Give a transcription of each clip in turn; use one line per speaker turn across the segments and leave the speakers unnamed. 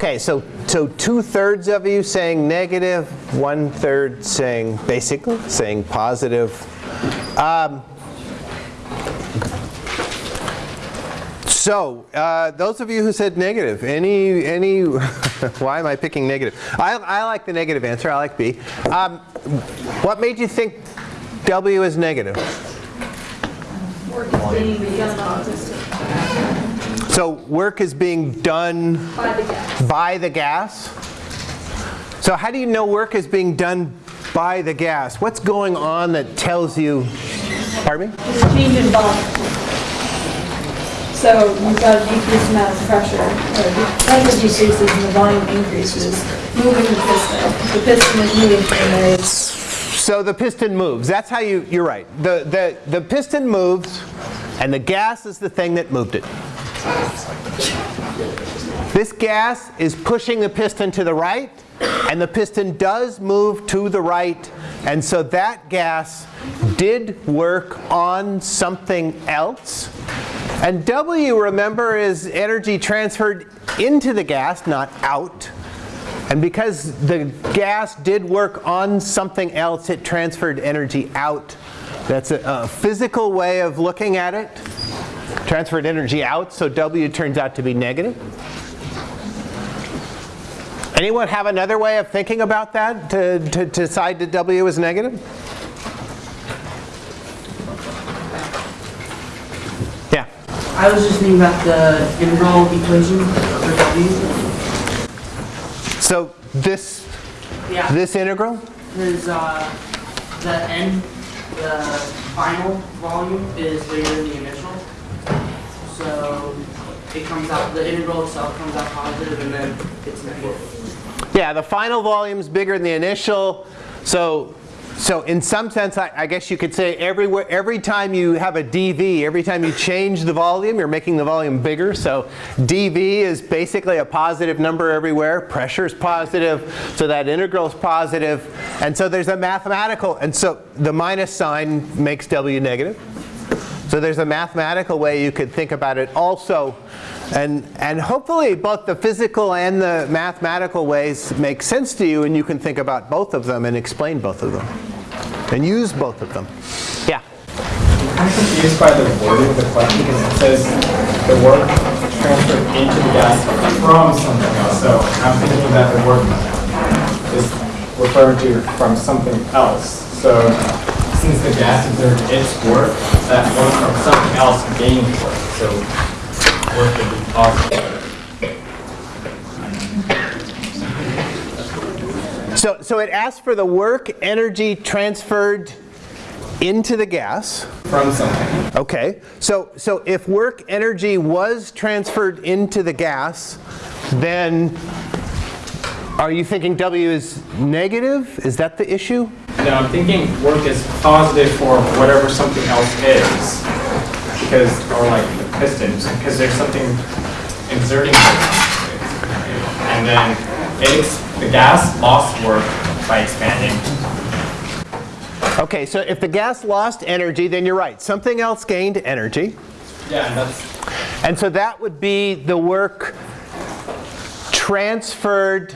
Okay, so, so two-thirds of you saying negative, one-third saying, basically, saying positive. Um, so, uh, those of you who said negative, any, any, why am I picking negative? I, I like the negative answer, I like B. Um, what made you think W is negative?
Work is being begun on autistic
So work is being done
by the gas.
by the gas. So how do you know work is being done by the gas? What's going on that tells you, pardon me?
There's a change in volume. So you've got a decreased amount of pressure, or the pressure decreases and the volume increases, moving the piston. The piston is moving from there.
So the piston moves. That's how you, you're right. The, the, the piston moves and the gas is the thing that moved it. This gas is pushing the piston to the right and the piston does move to the right and so that gas did work on something else. And W, remember, is energy transferred into the gas, not out. And because the gas did work on something else, it transferred energy out. That's a, a physical way of looking at it. Transferred energy out, so W turns out to be negative. Anyone have another way of thinking about that to, to, to decide that W is negative? Yeah.
I was just thinking about the integral equation for W.
So this
Yeah.
this integral?
Is uh, the end, the final volume is bigger than the initial. So it comes out, the integral itself comes out positive and then it's negative.
Yeah, the final volume is bigger than the initial. So, so in some sense, I, I guess you could say everywhere, every time you have a dV, every time you change the volume, you're making the volume bigger. So dV is basically a positive number everywhere. Pressure is positive, so that integral is positive. And so there's a mathematical, and so the minus sign makes W negative. So there's a mathematical way you could think about it also. And, and hopefully both the physical and the mathematical ways make sense to you and you can think about both of them and explain both of them. And use both of them. Yeah.
I'm confused by the wording of the question because it says the work transferred into the gas from something else. So I'm thinking that the work is referring to from something else. So since the gas exerted its work, that work from something else gained work. So work would be positive.
So, so it asks for the work energy transferred into the gas.
From something.
Okay, so, so if work energy was transferred into the gas, then are you thinking W is negative? Is that the issue?
No, I'm thinking work is positive for whatever something else is. Because, or like the pistons, because there's something exerting it. And then it's, the gas lost work by expanding.
Okay, so if the gas lost energy, then you're right. Something else gained energy.
Yeah, and that's,
And so that would be the work transferred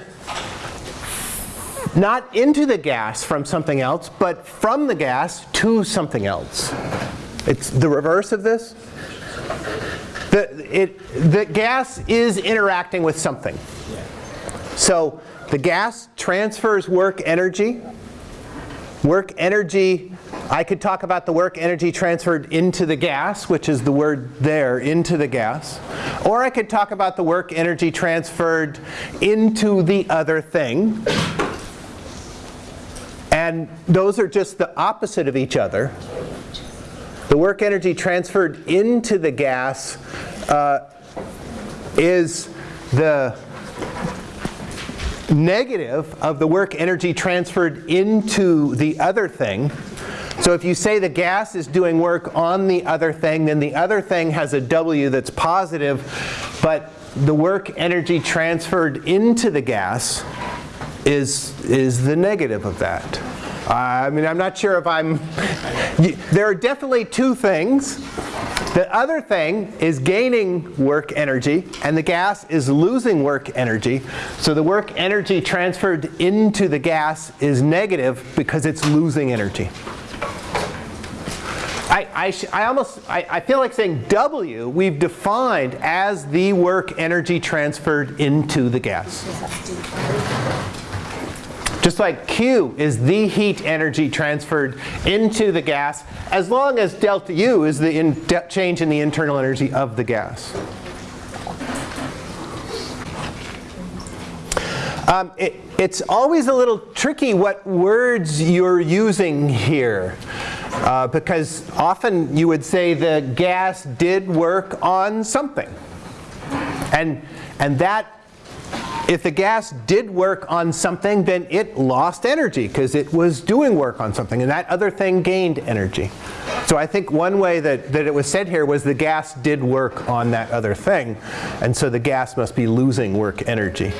not into the gas from something else, but from the gas to something else. It's the reverse of this. The, it, the gas is interacting with something. So the gas transfers work energy. Work energy, I could talk about the work energy transferred into the gas, which is the word there, into the gas. Or I could talk about the work energy transferred into the other thing. And those are just the opposite of each other. The work energy transferred into the gas uh, is the negative of the work energy transferred into the other thing. So if you say the gas is doing work on the other thing, then the other thing has a W that's positive, but the work energy transferred into the gas is, is the negative of that. I mean, I'm not sure if I'm, there are definitely two things. The other thing is gaining work energy, and the gas is losing work energy. So the work energy transferred into the gas is negative because it's losing energy. I, I, I almost, I, I feel like saying W we've defined as the work energy transferred into the gas. Just like Q is the heat energy transferred into the gas, as long as delta U is the change in the internal energy of the gas. Um, it, it's always a little tricky what words you're using here. Uh, because often you would say the gas did work on something. And, and that, if the gas did work on something, then it lost energy because it was doing work on something. And that other thing gained energy. So I think one way that, that it was said here was the gas did work on that other thing. And so the gas must be losing work energy.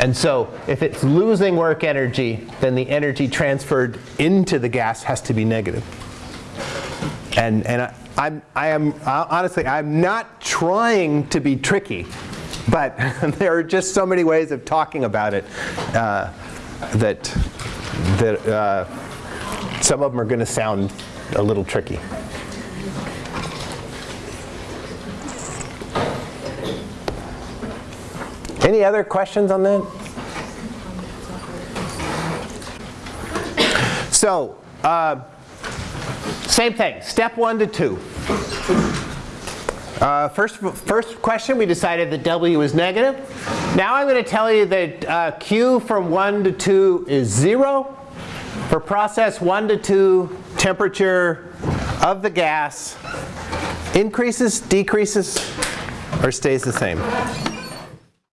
And so if it's losing work energy, then the energy transferred into the gas has to be negative. And, and I, I'm, I am, honestly, I'm not trying to be tricky, but there are just so many ways of talking about it uh, that, that uh, some of them are going to sound a little tricky. Any other questions on that? So, uh, same thing, step one to two. Uh, first, first question, we decided that W is negative. Now I'm going to tell you that uh, Q from 1 to 2 is 0. For process 1 to 2, temperature of the gas increases, decreases, or stays the same.